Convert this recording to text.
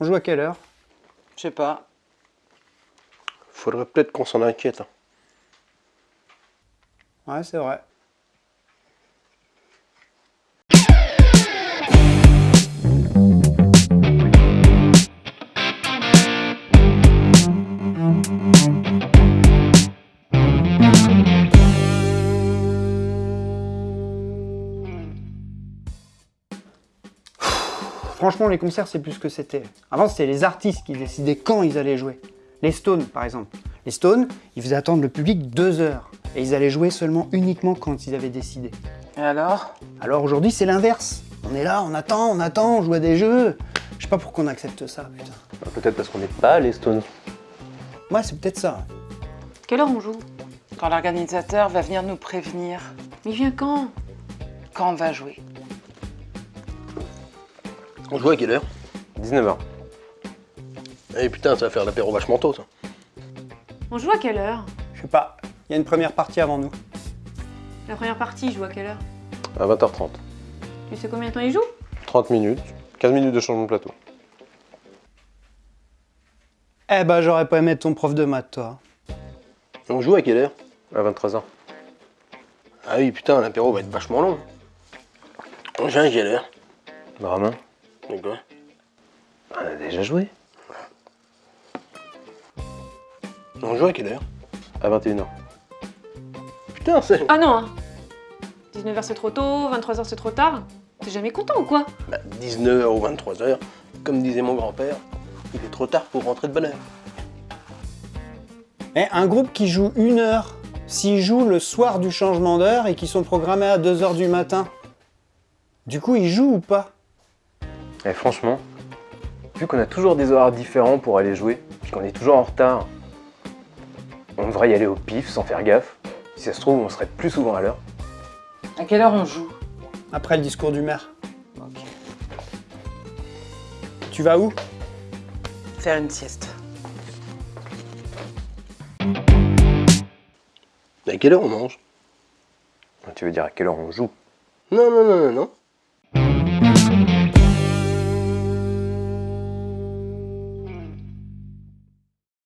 On joue à quelle heure? Je sais pas. Faudrait peut-être qu'on s'en inquiète. hein. Ouais, c'est vrai. Franchement, les concerts, c'est plus ce que c'était. Avant, c'était les artistes qui décidaient quand ils allaient jouer. Les Stones, par exemple. Les Stones, ils faisaient attendre le public deux heures. Et ils allaient jouer seulement uniquement quand ils avaient décidé. Et alors? Alors aujourd'hui, c'est l'inverse. On est là, on attend, on attend, on joue à des jeux. Je sais pas pourquoi on accepte ça, putain. Peut-être parce qu'on n'est pas les Stones. Ouais, c'est peut-être ça. Quelle heure on joue? Quand l'organisateur va venir nous prévenir Mais il vient quand? Quand on va jouer. On joue à quelle heure? 19h. Eh putain, ça va faire l'apéro vachement tôt, ça. On joue à quelle heure? Je sais pas. Il y a une première partie avant nous. La première partie, il joue à quelle heure? À 20h30. Tu sais combien de temps il joue? 30 minutes. 15 minutes de changement de plateau. Eh ben, j'aurais pas aimé être ton prof de maths, toi. On joue à quelle heure? À 23h. Ah oui, putain, l'apéro va être vachement long. On joue à quelle heure? Vraiment On a déjà joué. On joue à quelle heure? À 21h. Putain, c'est... Ah non hein 19h c'est trop tôt, 23h c'est trop tard. T'es jamais content ou quoi? Bah, 19h ou 23h, comme disait mon grand-père, il est trop tard pour rentrer de bonne heure. Eh, un groupe qui joue une heure, s'il joue le soir du changement d'heure et qui sont programmés à 2 heures du matin, du coup, ils jouent ou pas? Et franchement, vu qu'on a toujours des horaires différents pour aller jouer, puis qu'on est toujours en retard, on devrait y aller au pif sans faire gaffe. Si ça se trouve, on serait plus souvent à l'heure. À quelle heure on joue? Après le discours du maire. Ok. Tu vas où? Faire une sieste. À quelle heure on mange? Tu veux dire à quelle heure on joue? Non, non, non, non, non.